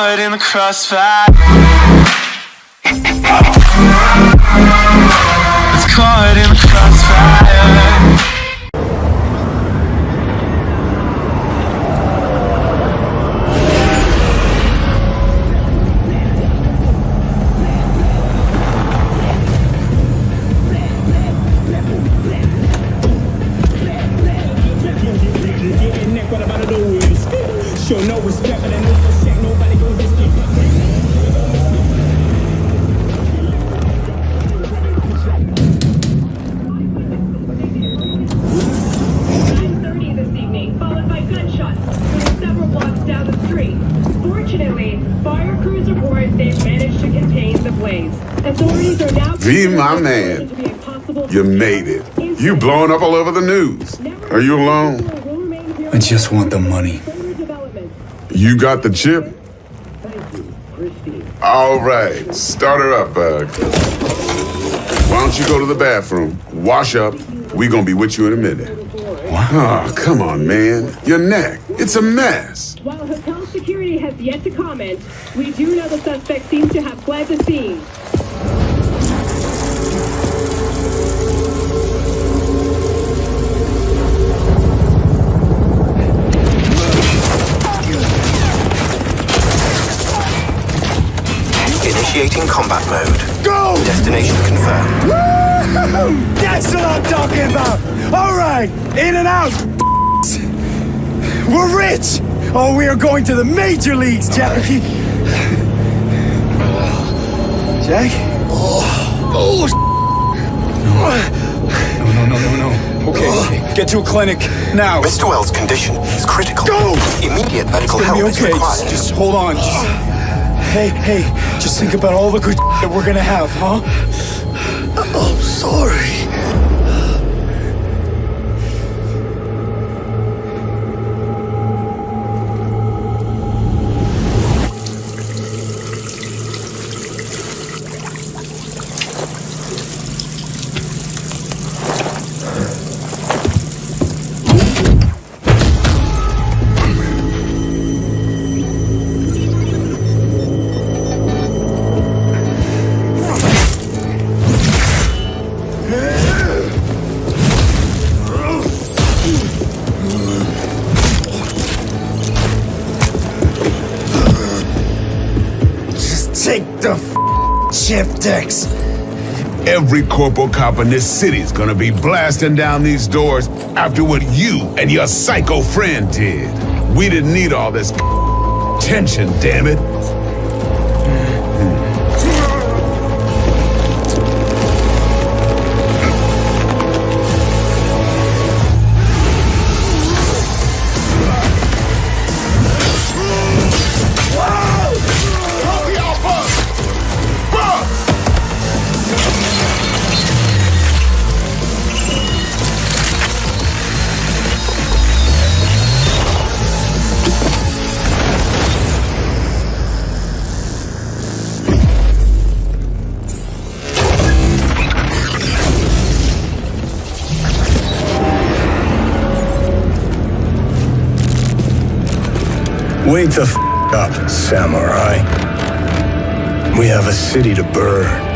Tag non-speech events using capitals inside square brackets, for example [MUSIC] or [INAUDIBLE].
caught in the crossfire. It's caught in the crossfire. Show no respect, they've managed to contain the blaze. Authorities are now V, my man. to be a possible You made it. You blowing up all over the news. Are you alone? I just want the money. You got the chip? All right, start her up, Bug. Why don't you go to the bathroom, wash up? We gonna be with you in a minute. What? Oh, come on, man. Your neck. It's a mess. While hotel security has yet to comment, we do know the suspect seems to have fled the scene. Initiating combat mode. Go! Destination confirmed. Woo! That's what I'm talking about! Alright, in and out! We're rich! Oh, we are going to the major leagues, Jack! [LAUGHS] Jack? Oh, No, no, no, no, no. Okay, oh. okay. Get to a clinic now. Mr. Welles' condition is critical. Go! Immediate medical help be is okay. required. Just, just hold on. Just, Hey, hey, just think about all the good [LAUGHS] that we're gonna have, huh? I'm sorry. Take the f- decks. Every corporal cop in this city's gonna be blasting down these doors after what you and your psycho friend did. We didn't need all this tension, damn it. Wake the f up, samurai. We have a city to burn.